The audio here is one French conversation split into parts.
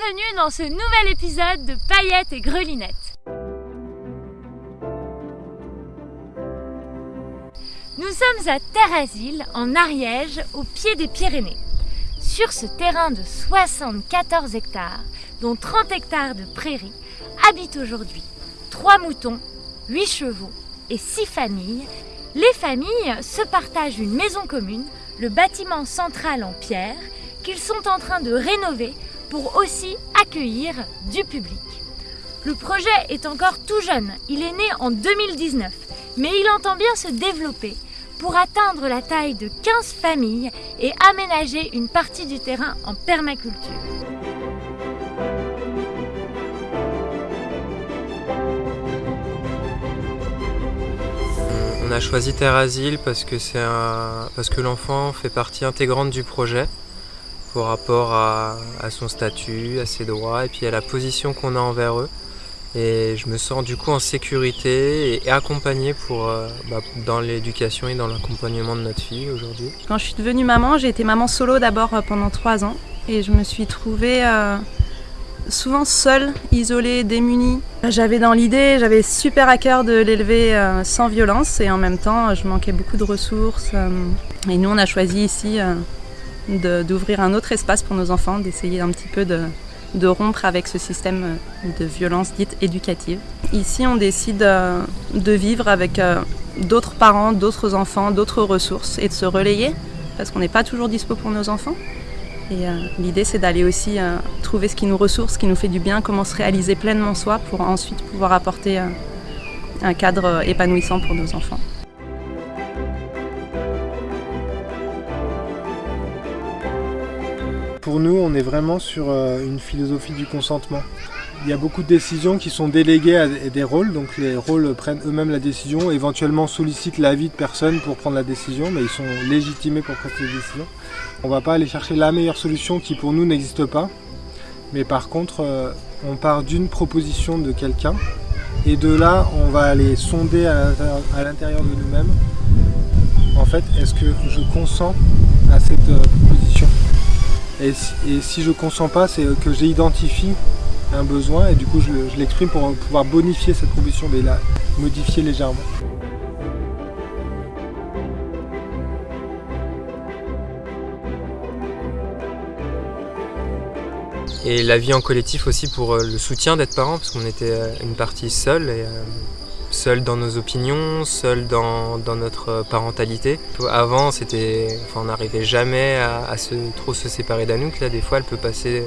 bienvenue dans ce nouvel épisode de Paillettes et Grelinettes. Nous sommes à Terre-Asile, en Ariège, au pied des Pyrénées. Sur ce terrain de 74 hectares, dont 30 hectares de prairies, habitent aujourd'hui 3 moutons, 8 chevaux et 6 familles. Les familles se partagent une maison commune, le bâtiment central en pierre, qu'ils sont en train de rénover pour aussi accueillir du public. Le projet est encore tout jeune, il est né en 2019, mais il entend bien se développer pour atteindre la taille de 15 familles et aménager une partie du terrain en permaculture. On a choisi Terre Asile parce que, parce que l'enfant fait partie intégrante du projet par rapport à, son statut, à ses droits et puis à la position qu'on a envers eux. Et je me sens du coup en sécurité et accompagné pour, euh, bah, dans l'éducation et dans l'accompagnement de notre fille aujourd'hui. Quand je suis devenue maman, j'ai été maman solo d'abord euh, pendant trois ans et je me suis trouvée euh, souvent seule, isolée, démunie. J'avais dans l'idée, j'avais super à cœur de l'élever sans violence et en même temps je manquais beaucoup de ressources. et nous on a choisi ici d'ouvrir un autre espace pour nos enfants, d'essayer un petit peu de, rompre avec ce système de violence dite éducative. Ici, on décide euh, de vivre avec euh, d'autres parents, d'autres enfants, d'autres ressources et de se relayer parce qu'on n'est pas toujours dispo pour nos enfants. Et euh, l'idée, c'est d'aller aussi trouver ce qui nous ressource, ce qui nous fait du bien, comment se réaliser pleinement soi pour ensuite pouvoir apporter un cadre épanouissant pour nos enfants. Pour nous, on est vraiment sur euh, une philosophie du consentement. Il y a beaucoup de décisions qui sont déléguées à des rôles, donc les rôles prennent eux-mêmes la décision, éventuellement sollicitent l'avis de personnes pour prendre la décision, mais ils sont légitimés pour prendre les décisions. On ne va pas aller chercher la meilleure solution qui pour nous n'existe pas, mais par contre, euh, on part d'une proposition de quelqu'un, et de là, on va aller sonder à l'intérieur de nous-mêmes, en fait, est-ce que je consens à cette euh, proposition? Et si, je ne consens pas, c'est que j'identifie un besoin et du coup je, l'exprime pour pouvoir bonifier cette proposition, mais la modifier légèrement. Et la vie en collectif aussi pour euh, le soutien d'être parent, parce qu'on était euh, une partie seule. Et, seul dans nos opinions, seul dans, notre parentalité. Avant, c'était, enfin, on n'arrivait jamais à, trop se séparer d'Anouk. Là, des fois, elle peut passer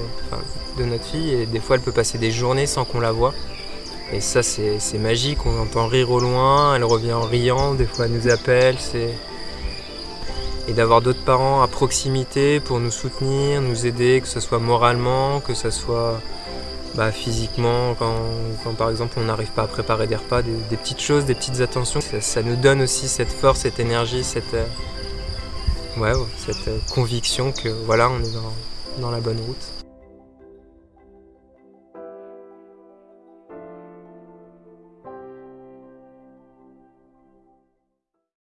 de notre fille et des fois, elle peut passer des journées sans qu'on la voit. Et ça, c'est magique. On entend rire au loin, elle revient en riant. Des fois, elle nous appelle. et d'avoir d'autres parents à proximité pour nous soutenir, nous aider, que ce soit moralement, que ce soit bah, physiquement, quand, par exemple on n'arrive pas à préparer des repas, des, petites choses, des petites attentions, ça, nous donne aussi cette force, cette énergie, cette, euh, cette euh, conviction que voilà, on est dans la bonne route.